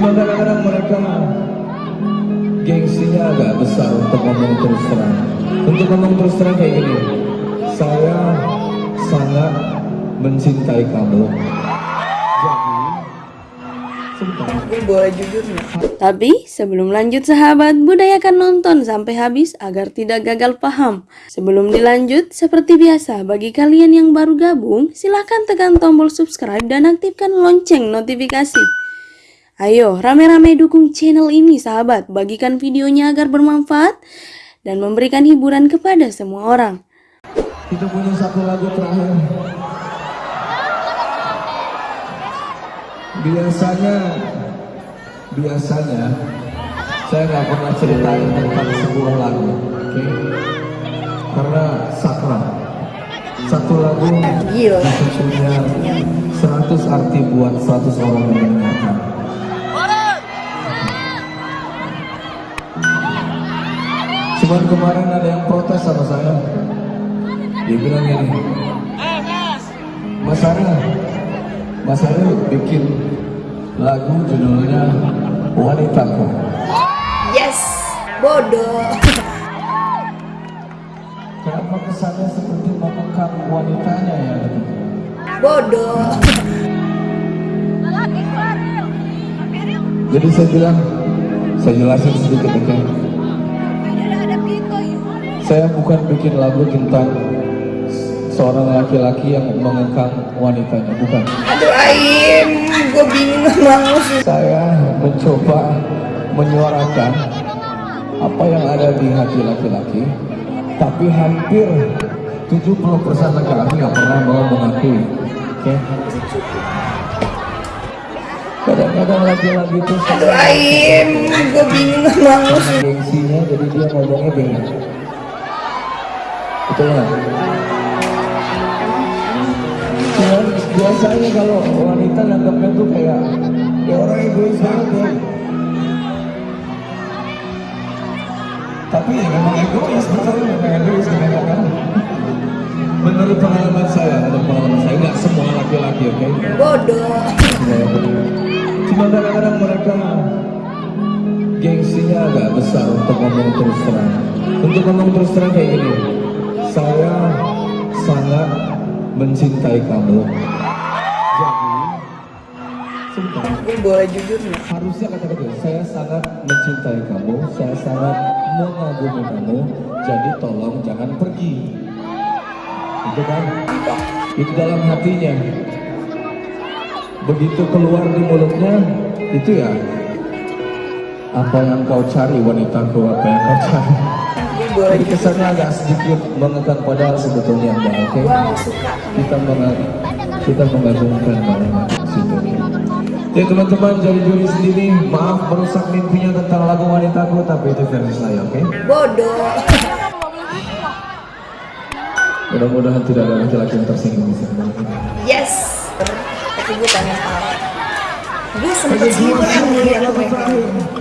Cuma kadang-kadang mereka gengsinya agak besar untuk ngomong terus terang. Untuk ngomong terus terang kayak gini, saya sangat mencintai kamu. Jadi, boleh jujur nggak? Tapi sebelum lanjut sahabat, budayakan nonton sampai habis agar tidak gagal paham. Sebelum dilanjut, seperti biasa, bagi kalian yang baru gabung, silahkan tekan tombol subscribe dan aktifkan lonceng notifikasi. Ayo, rame-rame dukung channel ini sahabat, bagikan videonya agar bermanfaat dan memberikan hiburan kepada semua orang. Kita punya satu lagu terakhir. Biasanya, biasanya saya nggak pernah ceritain tentang sebuah lagu, oke? Karena sakral. Satu lagu bisa punya 100 arti buat 100 orang yang mendengarkan. Cuman kemarin ada yang protes sama saya. Dia bilang gini, Mas Ariel, Mas Ariel bikin lagu judulnya Wanitaku. Yes, bodoh. Kenapa kesannya seperti mengekang wanitanya ya? Bodoh. Jadi saya bilang, saya jelasin sedikit oke. Saya bukan bikin lagu tentang seorang laki-laki yang mengekang wanitanya, bukan. Aduh Aim, gue bingung banget. Saya mencoba menyuarakan apa yang ada di hati laki-laki, tapi hampir 70% laki-laki nggak pernah mau mengakui. Oke? Kadang-kadang laki-laki itu Aduh Aim, gue bingung banget gengsinya, jadi dia ngomongnya bingung. Betul nggak? Cuman biasanya kalau wanita nganggapnya tuh kayak ya orang egois banget ya. Tapi ya memang egois, betul memang egois kebanyakan. Menurut pengalaman saya, menurut pengalaman saya nggak semua laki-laki, oke? Bodoh. Cuma kadang-kadang mereka gengsinya agak besar untuk ngomong terus terang. Untuk ngomong terus terang kayak gini, saya sangat mencintai kamu. Jadi, sebentar. Gue boleh jujur nggak? Harusnya kata-kata saya sangat mencintai kamu, saya sangat mengagumi kamu. Jadi tolong jangan pergi. Itu kan? Itu dalam hatinya. Begitu keluar di mulutnya, itu ya apa yang kau cari wanitaku, apa yang kau cari. Gue boleh kesannya agak sedikit mengekang padahal sebetulnya enggak, oke? Gue suka. Kita meng kita mengagumkan situ. Ya teman-teman jadi juri sendiri, maaf merusak mimpinya tentang lagu wanitaku, tapi itu versi saya, oke? Bodoh. Mudah-mudahan tidak ada laki-laki yang tersinggung. Yes. Tapi gue pengen tahu. Gue sempet sempat ngeliat mereka. Atas